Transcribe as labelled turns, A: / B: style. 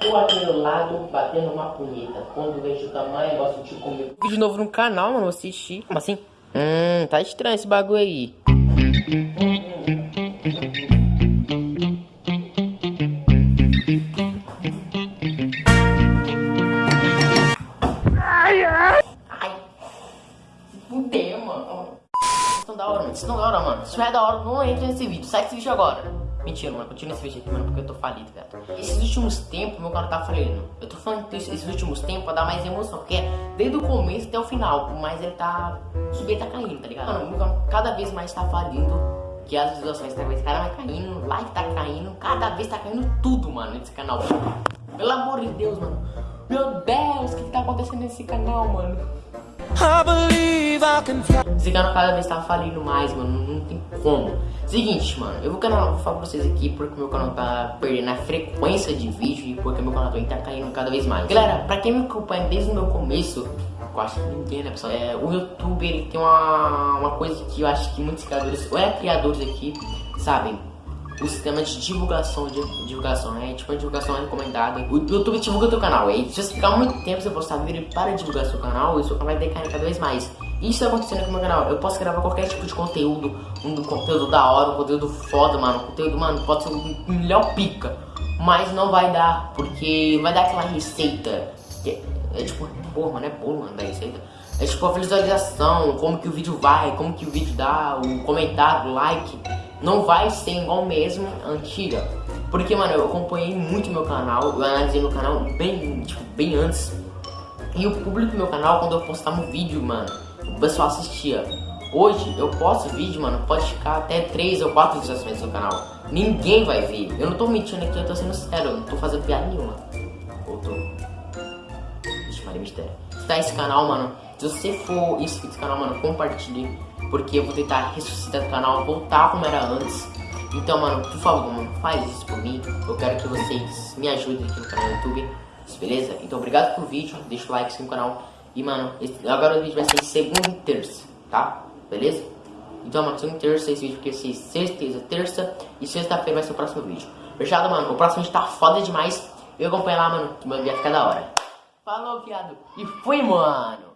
A: tô aqui do lado batendo uma punheta. Quando vejo o tamanho, gosto de comer. Vídeo novo no canal, mano, assistir. Como assim? Hum, tá estranho esse bagulho aí. Ai, ai. Ai. Fudeu, mano. Isso não é da hora, mano. Isso não é da hora, mano. Isso não é da hora, não entra nesse vídeo. Sai desse vídeo agora. Mentira, mano, continua esse vídeo aqui, mano, porque eu tô falido, velho. Esses últimos tempos, meu canal tá falindo. Eu tô falando esses últimos tempos pra dar mais emoção, porque é desde o começo até o final, mas ele tá. Subir tá caindo, tá ligado? Mano, meu canal cada vez mais tá falindo. Que as visualizações cada vez cara vai caindo, like tá caindo, cada vez tá caindo tudo, mano, nesse canal. Pelo amor de Deus, mano. Meu Deus, o que, que tá acontecendo nesse canal, mano? Esse canal cada vez tá falindo mais, mano. Não tem como. Seguinte, mano, eu vou, canal, vou falar pra vocês aqui porque meu canal tá perdendo a frequência de vídeo e porque meu canal também tá caindo cada vez mais. Galera, pra quem me acompanha desde o meu começo, eu acho que ninguém, né, pessoal? É, o YouTube, ele tem uma, uma coisa que eu acho que muitos criadores, ou é criadores aqui, sabem o sistema de divulgação, de divulgação, né? Tipo, a divulgação recomendada. O YouTube divulga teu canal. E se você ficar muito tempo sem postar vídeo para divulgar seu canal, o seu canal vai decair cada vez mais. Isso tá acontecendo com o meu canal. Eu posso gravar qualquer tipo de conteúdo, um conteúdo da hora, um conteúdo foda, mano. Conteúdo, mano, pode ser um melhor pica. Mas não vai dar, porque vai dar aquela receita. Que é, é tipo, porra, mano, é bolo, mano, da receita. É tipo a visualização, como que o vídeo vai, como que o vídeo dá, o comentário, o like não vai ser igual mesmo antiga. Porque, mano, eu acompanhei muito meu canal, eu analisei meu canal bem, tipo, bem antes. E o público do meu canal, quando eu postava um vídeo, mano, o pessoal assistia. Hoje, eu posto vídeo, mano, pode ficar até 3 ou 4 visualizações no canal. Ninguém vai ver. Eu não tô mentindo aqui, eu tô sendo sério, eu não tô fazendo piada nenhuma. Ou tô... Deixa eu mistério. Se tá esse canal, mano, se você for inscrito nesse canal, mano, compartilhe porque eu vou tentar ressuscitar o canal, voltar como era antes. Então, mano, por favor, mano, faz isso por mim. Eu quero que vocês me ajudem aqui no canal do YouTube, beleza? Então, obrigado pelo vídeo, deixa o like, se no canal. E, mano, esse, agora o vídeo vai ser segunda e terça, tá? Beleza? Então, mano, segunda e terça, esse vídeo vai ser certeza terça e sexta-feira vai ser o próximo vídeo. Fechado, mano? O próximo vídeo tá foda demais. Eu acompanho lá, mano, que vai ficar da hora. Falou, viado. E fui, mano.